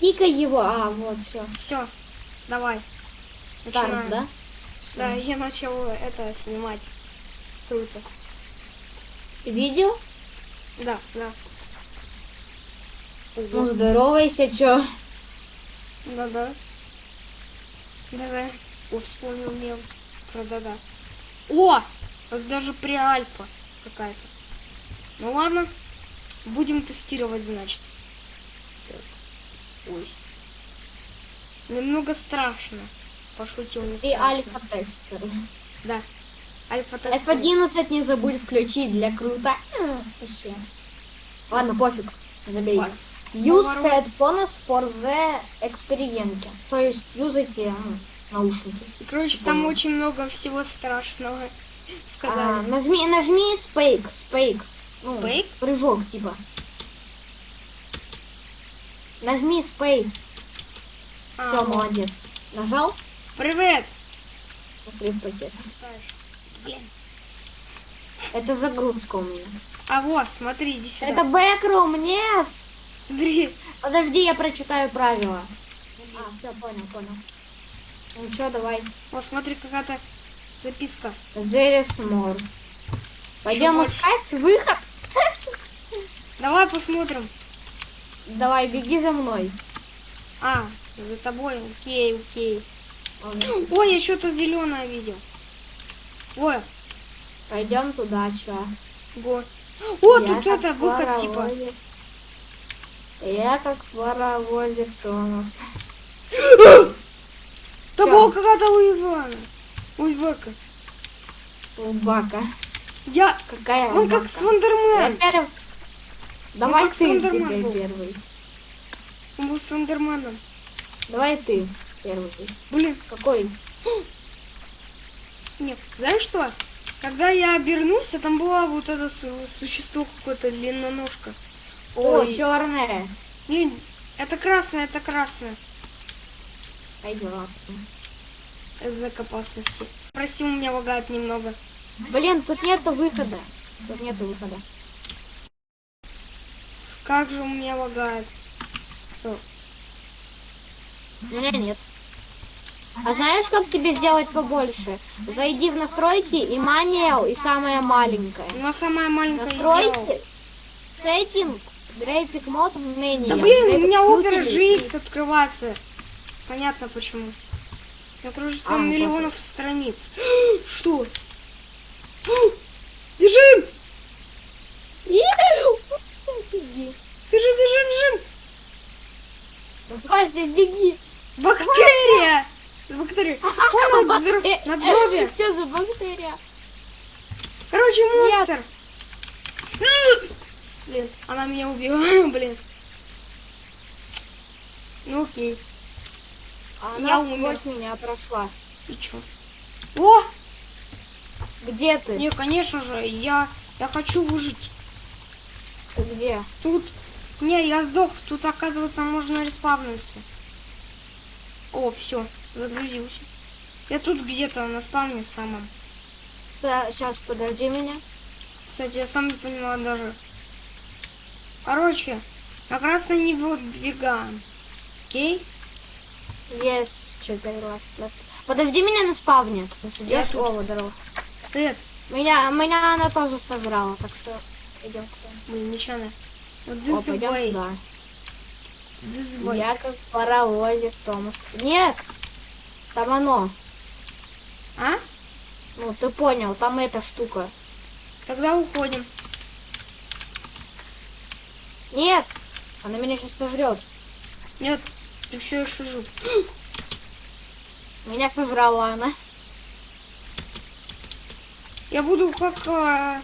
Кикай его. А, вот, все. Все, давай. Старт, Начинаем. да? Да, я начал это снимать. Круто. Видео? Да, да. Ну, здоровайся, чё? Да-да. Да-да. О, вспомнил мем про да-да. О! Это даже при альфа какая-то. Ну ладно. Будем тестировать, значит. Ой. Немного страшно. Пошутил не страшно. альфа-тестер. Да. Альфа-тест. F11 не забудь включить для круто. Вообще. Ладно, пофиг. Забей. Ладно. Use headphones for the experience. То есть юзайте ну, наушники. Короче, там очень много всего страшного. А, Сказали. нажми, нажми спейк, спейк. Ну, Спейк? Прыжок, типа. Нажми space. А, Все, вот. молодец. Нажал? Привет! Посмотри в пакет. Блин. Это загрузка у меня. А вот, смотри, иди сюда. Это бэкрум, нет! Смотри. Подожди, я прочитаю правила. А, все, понял, понял. Ну что, давай. Вот, смотри, какая-то записка. There is more. Пойдем искать выход. Давай посмотрим. Давай, беги за мной. А, за тобой. Окей, окей. Ой, я что-то зеленое видел. Ой, Пойдем туда, чё. го. О, Я тут как это выход типа. Я как паровозик Томас. Да была какая-то у Ивана. У Ивака. Убака. Я... Какая Он как убака? Свандермен. Я первый. Давай как ты теперь был. первый. Он был Свандерменом. Давай ты первый. Блин, Какой? нет. Знаешь что? Когда я обернулся, там была вот это су- существо какое-то длинноножка. О, Ой, черная. блин, это красное, это красное. Пойдем. Это знак опасности. Прости, у меня лагает немного. Блин, тут нету выхода. Тут нету выхода. Как же у меня лагает. У меня нет. А знаешь, как тебе сделать побольше? Зайди в настройки и маниал, и самое маленькое. Ну, а самая маленькая. Настройки, settings, graphic mode, menu. Да блин, у меня Opera. GX открывается. Понятно почему. Я кружу А, там ну, миллионов страниц. Что? Вася, беги. Бактерия! Бактерия. Вон на, др- на дробе. Что за бактерия? Короче, монстр. Блин, она меня убила, блин. Ну окей. А Я она умер. сквозь меня прошла. И чё? О! Где ты? Не, конечно же, я, я хочу выжить. Ты где? Тут... Не, я сдох. Тут, оказывается, можно респавнуться. О, все, загрузился. Я тут где-то на спавне самом. Сейчас, подожди меня. Кстати, я сам не понимаю даже. Короче, на красный не выдвигаем. Окей? Ласт- ласт. Подожди меня на спавне. Ты сидишь? тут. О, здорово. Привет. Меня, меня она тоже сожрала, так что идем туда. Блин, нечаянно. Вот О, this пойдем way. туда. This way. Я как паровозик Томас. Нет! Там оно. А? Ну, ты понял, там эта штука. Тогда уходим. Нет! Она меня сейчас сожрет. Нет, ты все еще жив. Меня сожрала она. Я буду как... а,